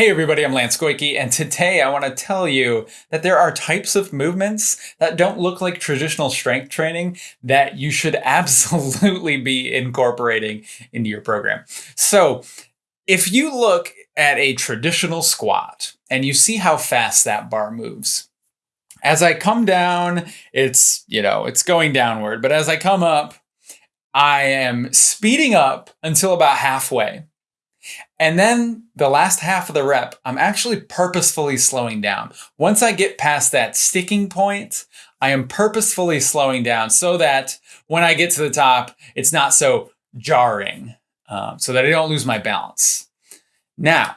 Hey everybody, I'm Lance Goyke, and today I want to tell you that there are types of movements that don't look like traditional strength training that you should absolutely be incorporating into your program. So if you look at a traditional squat and you see how fast that bar moves, as I come down, it's, you know, it's going downward, but as I come up, I am speeding up until about halfway. And then the last half of the rep, I'm actually purposefully slowing down. Once I get past that sticking point, I am purposefully slowing down so that when I get to the top, it's not so jarring, um, so that I don't lose my balance. Now,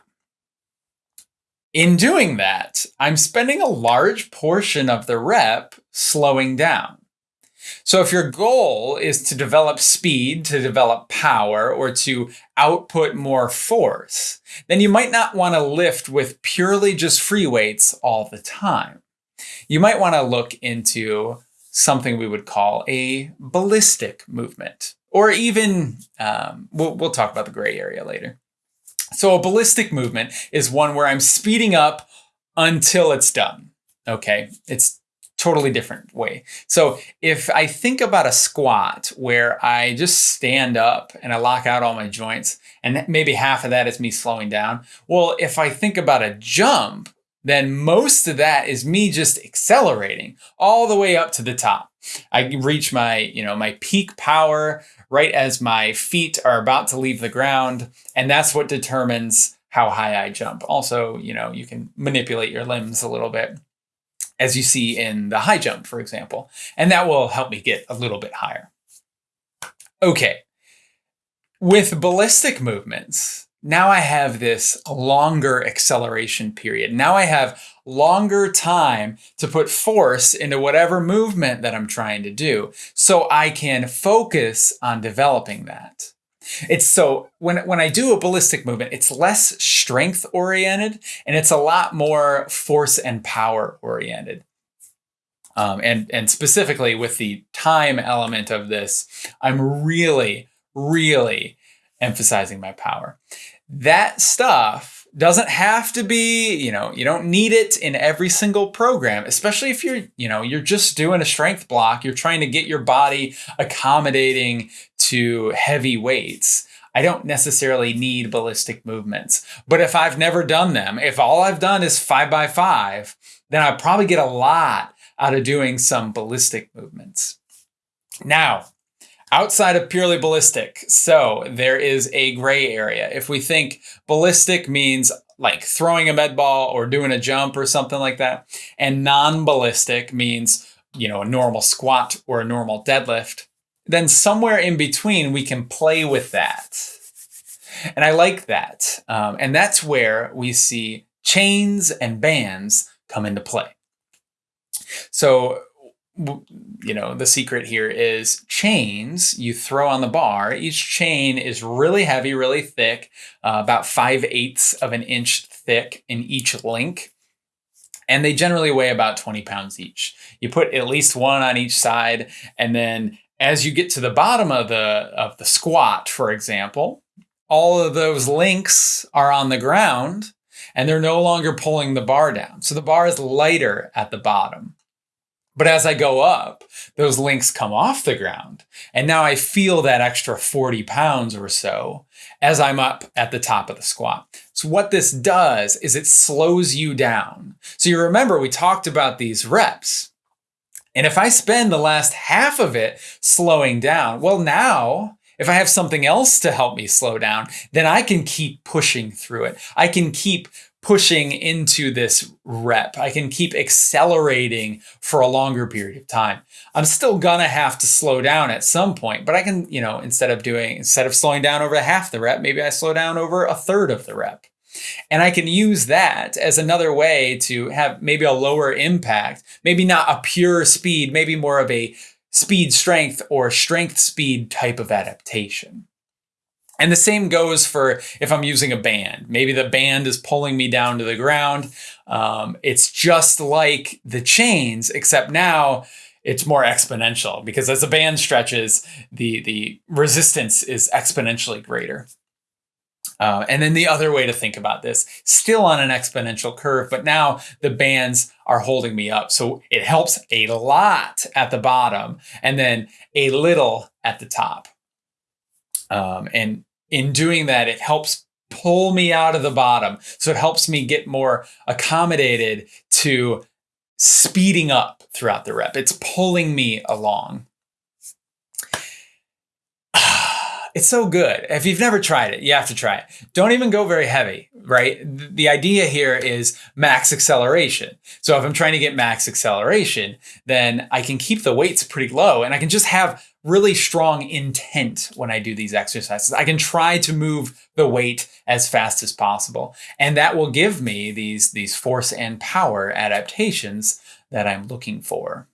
in doing that, I'm spending a large portion of the rep slowing down. So if your goal is to develop speed, to develop power, or to output more force, then you might not want to lift with purely just free weights all the time. You might want to look into something we would call a ballistic movement, or even, um, we'll, we'll talk about the gray area later. So a ballistic movement is one where I'm speeding up until it's done. Okay, it's totally different way. So if I think about a squat where I just stand up and I lock out all my joints and maybe half of that is me slowing down. Well, if I think about a jump, then most of that is me just accelerating all the way up to the top. I reach my, you know, my peak power right as my feet are about to leave the ground. And that's what determines how high I jump. Also, you know, you can manipulate your limbs a little bit as you see in the high jump, for example. And that will help me get a little bit higher. Okay, with ballistic movements, now I have this longer acceleration period. Now I have longer time to put force into whatever movement that I'm trying to do. So I can focus on developing that. It's so when when I do a ballistic movement, it's less strength oriented and it's a lot more force and power oriented. Um, and and specifically with the time element of this, I'm really really emphasizing my power. That stuff doesn't have to be, you know, you don't need it in every single program, especially if you're, you know, you're just doing a strength block, you're trying to get your body accommodating to heavy weights. I don't necessarily need ballistic movements. But if I've never done them, if all I've done is five by five, then I probably get a lot out of doing some ballistic movements. Now, outside of purely ballistic. So there is a gray area. If we think ballistic means like throwing a med ball or doing a jump or something like that, and non-ballistic means, you know, a normal squat or a normal deadlift, then somewhere in between we can play with that. And I like that. Um, and that's where we see chains and bands come into play. So you know, the secret here is chains you throw on the bar. Each chain is really heavy, really thick, uh, about 5 eighths of an inch thick in each link. And they generally weigh about 20 pounds each. You put at least one on each side. And then as you get to the bottom of the, of the squat, for example, all of those links are on the ground and they're no longer pulling the bar down. So the bar is lighter at the bottom. But as I go up, those links come off the ground. And now I feel that extra 40 pounds or so as I'm up at the top of the squat. So what this does is it slows you down. So you remember we talked about these reps. And if I spend the last half of it slowing down, well now if I have something else to help me slow down, then I can keep pushing through it. I can keep pushing into this rep. I can keep accelerating for a longer period of time. I'm still gonna have to slow down at some point, but I can, you know, instead of doing, instead of slowing down over half the rep, maybe I slow down over a third of the rep. And I can use that as another way to have maybe a lower impact, maybe not a pure speed, maybe more of a speed strength or strength speed type of adaptation. And the same goes for if I'm using a band. Maybe the band is pulling me down to the ground. Um, it's just like the chains, except now it's more exponential because as the band stretches, the, the resistance is exponentially greater. Uh, and then the other way to think about this, still on an exponential curve, but now the bands are holding me up. So it helps a lot at the bottom and then a little at the top. Um, and in doing that, it helps pull me out of the bottom. So it helps me get more accommodated to speeding up throughout the rep. It's pulling me along. It's so good. If you've never tried it, you have to try it. Don't even go very heavy, right? The idea here is max acceleration. So if I'm trying to get max acceleration, then I can keep the weights pretty low and I can just have really strong intent when I do these exercises. I can try to move the weight as fast as possible. And that will give me these, these force and power adaptations that I'm looking for.